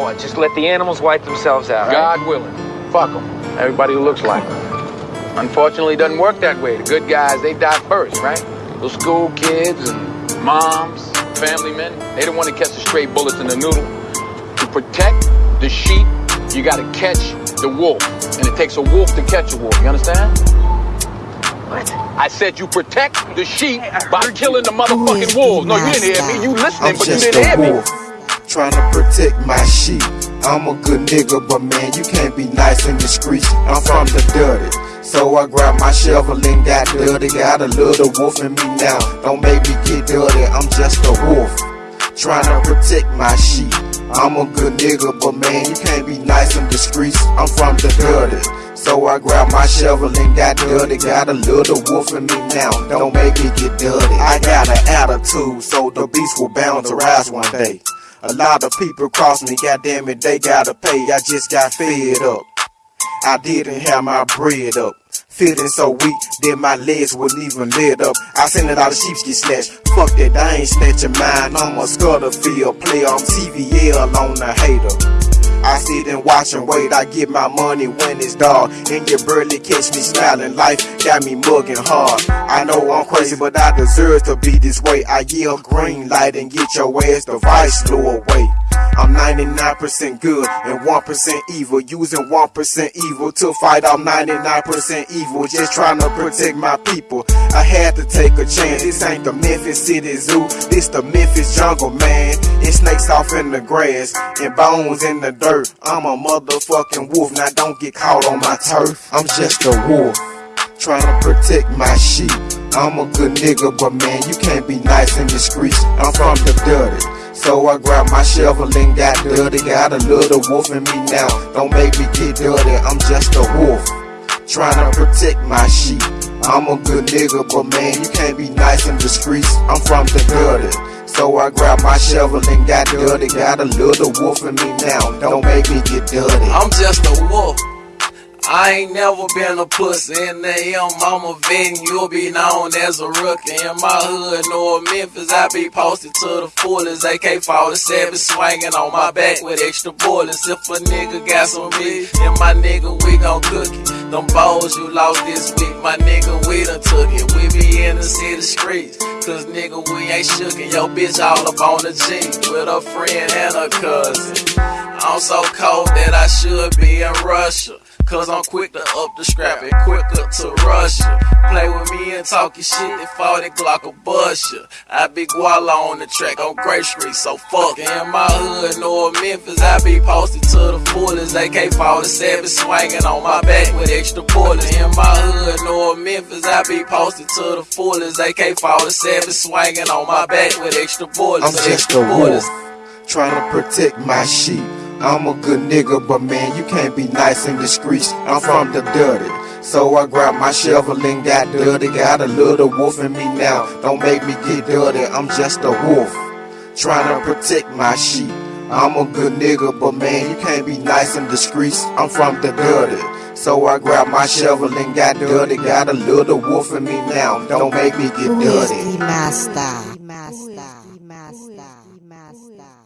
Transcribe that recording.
Oh, I just let the animals wipe themselves out. God willing. Fuck them. Everybody who looks like them. Unfortunately, it doesn't work that way. The good guys, they die first, right? Those school kids and moms, family men, they don't want to catch the stray bullets in the noodle. To protect the sheep, you got to catch the wolf. And it takes a wolf to catch a wolf. You understand? What? I said you protect the sheep by killing the motherfucking wolves. No, you didn't hear me. You listening, I'm but you didn't hear me trying to protect my sheep. I'm a good nigga, but man, you can't be nice in the streets. I'm from the dirty. So I grab my shovel and got dirty. Got a little wolf in me now. Don't make me get dirty, I'm just a wolf. Trying to protect my sheep. I'm a good nigga, but man, you can't be nice in the streets. I'm from the dirty. So I grab my shovel and got dirty. Got a little wolf in me now. Don't make me get dirty. I got an attitude, so the beast will bound to rise one day. A lot of people cross me, goddamn it, they gotta pay. I just got fed up. I didn't have my bread up. Feeling so weak that my legs wouldn't even lift up. I seen a lot of sheep get snatched. Fuck that, I ain't snatching mine. I'm a Scudderfield player. I'm CVL on the hater. I sit and watch and wait. I get my money when it's dark. And you barely catch me smiling. Life got me mugging hard. I know I'm crazy, but I deserve to be this way. I yell green light and get your ass the vice blew away. I'm 99% good and 1% evil. Using 1% evil to fight off 99% evil. Just trying to protect my people. I had to take a chance. This ain't the Memphis City Zoo. This the Memphis jungle, man. It's snakes off in the grass and bones in the dirt. I'm a motherfucking wolf. Now don't get caught on my turf. I'm just a wolf trying to protect my sheep. I'm a good nigga, but man, you can't be nice and discreet. I'm from the dirty. So I grab my shovel and got dirty. Got a little wolf in me now. Don't make me get dirty, I'm just a wolf. Trying to protect my sheep. I'm a good nigga, but man, you can't be nice and discreet. I'm from the dirty. So I grab my shovel and got dirty. Got a little wolf in me now. Don't make me get dirty. I'm just a wolf. I ain't never been a pussy in the M. I'm a venue, you'll be known as a rookie. In my hood, North Memphis, I be posted to the fullest. AK 47 swinging on my back with extra bullets. If a nigga got some weed, then my nigga, we gon' cook it. Them balls you lost this week, my nigga, we done took it. We be in the city streets, cause nigga, we ain't shookin'. Yo, bitch, all up on the G with a friend and a cousin. I'm so cold that I should be in Russia. Cause I'm quick to up the scrap and quicker to rush ya. Play with me and talkin' shit, they fall that Glock'll bust ya. I be guala on the track on Gray Street, so fuck In my hood, North Memphis, I be posted to the fullest. AK-47 be fall swinging on my back with extra bullets. In my hood, North Memphis, I be posted to the fullest. AK-47 be fall swinging on my back with extra bullets. I'm extra bullets, trying to protect my sheep. I'm a good nigga, but man, you can't be nice and discreet. I'm from the dirty. So I grab my shovel and got dirty. Got a little wolf in me now. Don't make me get dirty, I'm just a wolf. Trying to protect my sheep. I'm a good nigga, but man, you can't be nice and discreet. I'm from the dirty. So I grab my shovel and got dirty. Got a little wolf in me now. Don't make me get dirty. Who is the master? Master. Master. Master. Master.